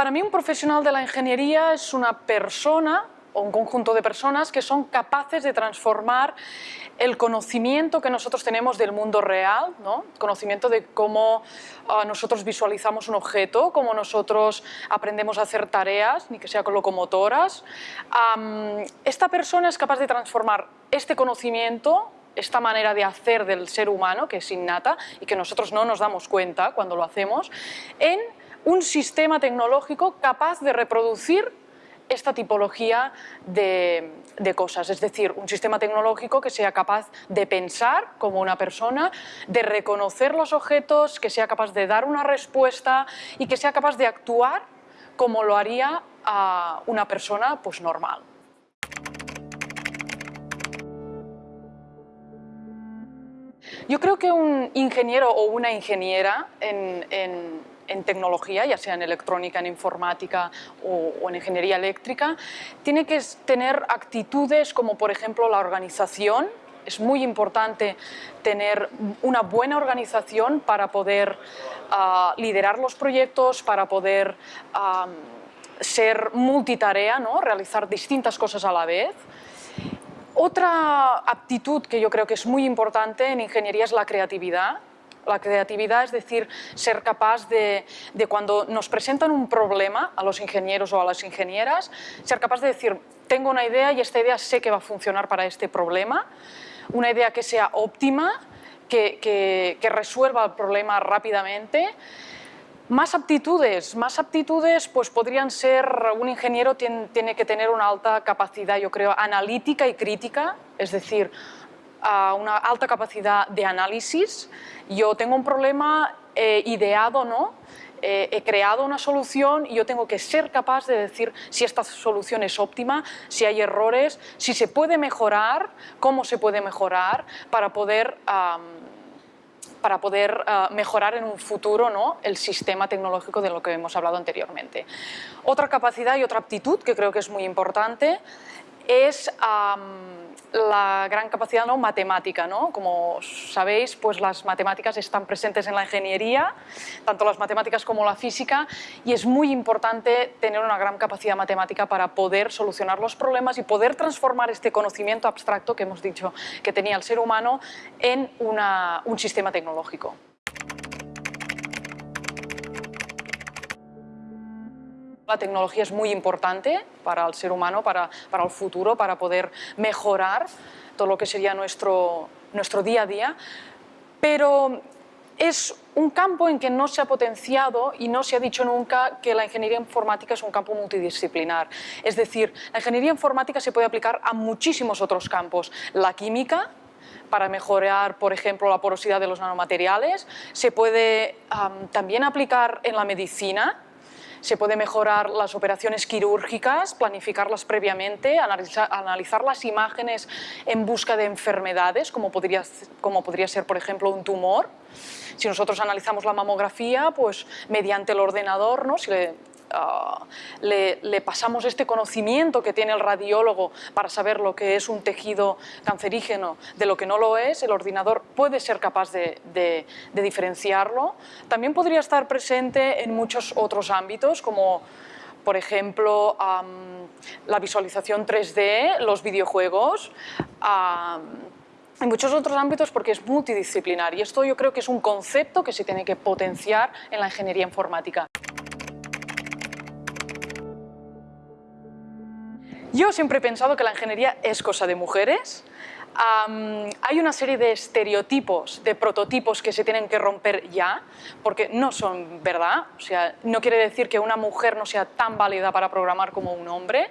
Para mí un profesional de la ingeniería es una persona o un conjunto de personas que son capaces de transformar el conocimiento que nosotros tenemos del mundo real, ¿no? conocimiento de cómo uh, nosotros visualizamos un objeto, cómo nosotros aprendemos a hacer tareas, ni que sea con locomotoras. Esta persona es capaz de transformar este conocimiento esta manera de hacer del ser humano, que es innata y que nosotros no nos damos cuenta cuando lo hacemos, en un sistema tecnológico capaz de reproducir esta tipología de, cosas, es decir, un sistema tecnológico que sea capaz de pensar como una persona, de reconocer los objetos, que sea capaz de dar una respuesta y que sea capaz de actuar como lo haría a una persona pues, normal. Yo creo que un ingeniero o una ingeniera en en tecnología, ya sea en electrónica, en informática o, en ingeniería eléctrica, tiene que tener actitudes como por ejemplo la organización, es muy importante tener una buena organización para poder ah, liderar los proyectos, para poder ser multitarea, ¿no? realizar distintas cosas a la vez. Otra aptitud que yo creo que es muy importante en ingeniería es la creatividad. La creatividad es decir, ser capaz de, cuando nos presentan un problema a los ingenieros o a las ingenieras, ser capaz de decir, tengo una idea y esta idea sé que va a funcionar para este problema, una idea que sea óptima, que, resuelva el problema rápidamente, más aptitudes, más aptitudes pues podrían ser, un ingeniero tiene, tiene, que tener una alta capacidad, yo creo, analítica y crítica, es decir, una alta capacidad de análisis. Yo tengo un problema eh, ideado, ¿no? Eh, he creado una solución y yo tengo que ser capaz de decir si esta solución es óptima, si hay errores, si se puede mejorar, cómo se puede mejorar para poder, para poder ah, mejorar en un futuro ¿no? el sistema tecnológico de lo que hemos hablado anteriormente. Otra capacidad y otra aptitud que creo que es muy importante es la gran capacidad ¿no? matemática. ¿no? Como sabéis, pues las matemáticas están presentes en la ingeniería, tanto las matemáticas como la física, y es muy importante tener una gran capacidad matemática para poder solucionar los problemas y poder transformar este conocimiento abstracto que hemos dicho que tenía el ser humano en un sistema tecnológico. La tecnología es muy importante para el ser humano, para, para el futuro, para poder mejorar todo lo que sería nuestro, nuestro día a día, pero es un campo en que no se ha potenciado y no se ha dicho nunca que la ingeniería informática es un campo multidisciplinar. Es decir, la ingeniería informática se puede aplicar a muchísimos otros campos. La química, para mejorar, por ejemplo, la porosidad de los nanomateriales, se puede también aplicar en la medicina, se puede mejorar las operaciones quirúrgicas, planificarlas previamente, analizar, las imágenes en busca de enfermedades, como podría, como podría ser, por ejemplo, un tumor. Si nosotros analizamos la mamografía, pues mediante el ordenador, ¿no? Ah, le, pasamos este conocimiento que tiene el radiólogo para saber lo que es un tejido cancerígeno de lo que no lo es, el ordenador puede ser capaz de, diferenciarlo. También podría estar presente en muchos otros ámbitos, como por ejemplo, la visualización 3D, los videojuegos, en muchos otros ámbitos porque es multidisciplinar y esto yo creo que es un concepto que se tiene que potenciar en la ingeniería informática. Yo siempre he pensado que la ingeniería es cosa de mujeres. hay una serie de estereotipos, de prototipos que se tienen que romper ya, porque no son verdad. O sea, no quiere decir que una mujer no sea tan válida para programar como un hombre.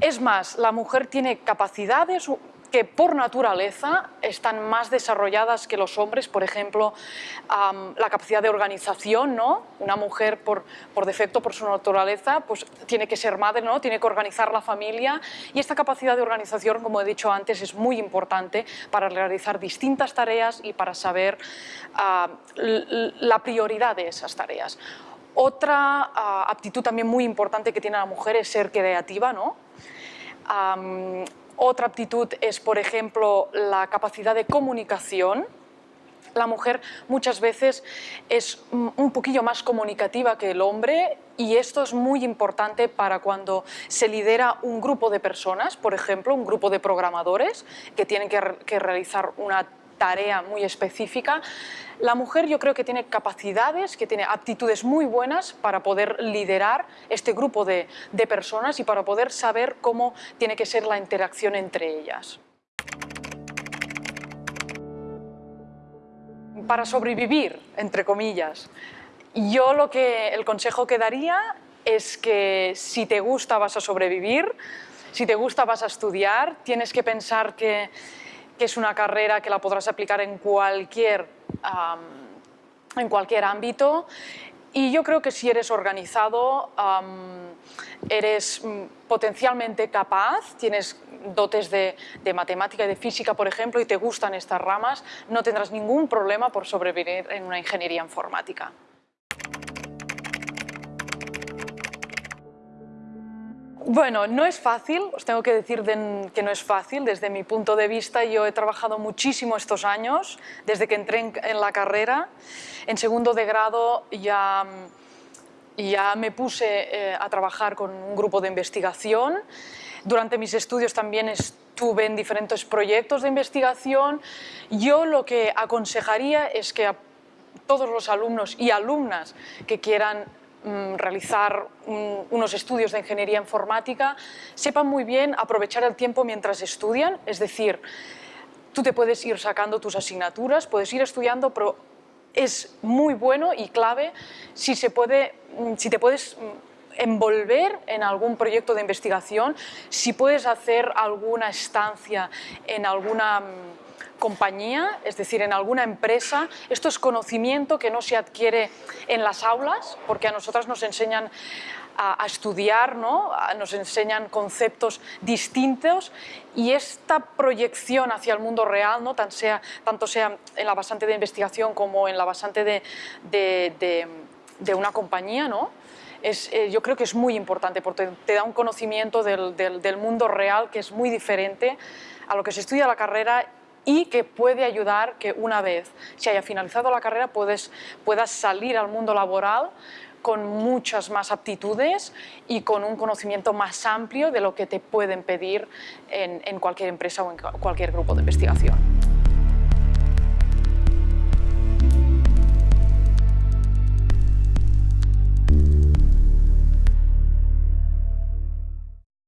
Es más, la mujer tiene capacidades que por naturaleza están más desarrolladas que los hombres, por ejemplo, la capacidad de organización, ¿no? Una mujer por, por, defecto, por su naturaleza, pues tiene que ser madre, ¿no? Tiene que organizar la familia y esta capacidad de organización, como he dicho antes, es muy importante para realizar distintas tareas y para saber la prioridad de esas tareas. Otra aptitud también muy importante que tiene la mujer es ser creativa, ¿no? Otra aptitud es, por ejemplo, la capacidad de comunicación. la mujer muchas veces es un poquillo más comunicativa que el hombre y esto es muy importante para cuando se lidera un grupo de personas, por ejemplo, un grupo de programadores que tienen que, realizar una tarea muy específica. La mujer yo creo que tiene capacidades, que tiene aptitudes muy buenas para poder liderar este grupo de personas y para poder saber cómo tiene que ser la interacción entre ellas. para sobrevivir, entre comillas. Yo lo que, el consejo que daría es que si te gusta vas a sobrevivir, si te gusta vas a estudiar, tienes que pensar que, es una carrera que la podrás aplicar en cualquier, en cualquier ámbito y yo creo que si eres organizado, eres mm, potencialmente capaz, tienes dotes de, de, matemática y de física, por ejemplo, y te gustan estas ramas, no tendrás ningún problema por sobrevivir en una ingeniería informática. Bueno, no es fácil, os tengo que decir que no es fácil. Desde mi punto de vista, yo he trabajado muchísimo estos años, desde que entré en, la carrera. En segundo de grado ya, ya me puse eh, a trabajar con un grupo de investigación. Durante mis estudios también estuve en diferentes proyectos de investigación. Yo lo que aconsejaría es que a todos los alumnos y alumnas que quieran Mm, realizar unos estudios de ingeniería informática, sepan muy bien aprovechar el tiempo mientras estudian, es decir, tú te puedes ir sacando tus asignaturas, puedes ir estudiando, pero es muy bueno y clave si, se puede, mm, si te puedes mm, envolver en algún proyecto de investigación, si puedes hacer alguna estancia en alguna compañía, es decir, en alguna empresa. Esto es conocimiento que no se adquiere en las aulas, porque a nosotras nos enseñan a, estudiar, ¿no? nos enseñan conceptos distintos y esta proyección hacia el mundo real, ¿no? tanto, sea, en la bastante de investigación como en la bastante de, de, una compañía, ¿no? Es, eh, yo creo que es muy importante porque te da un conocimiento del, del mundo real que es muy diferente a lo que se estudia la carrera y que puede ayudar que una vez se haya finalizado la carrera puedes, puedas salir al mundo laboral con muchas más aptitudes y con un conocimiento más amplio de lo que te pueden pedir en, en cualquier empresa o en cualquier grupo de investigación.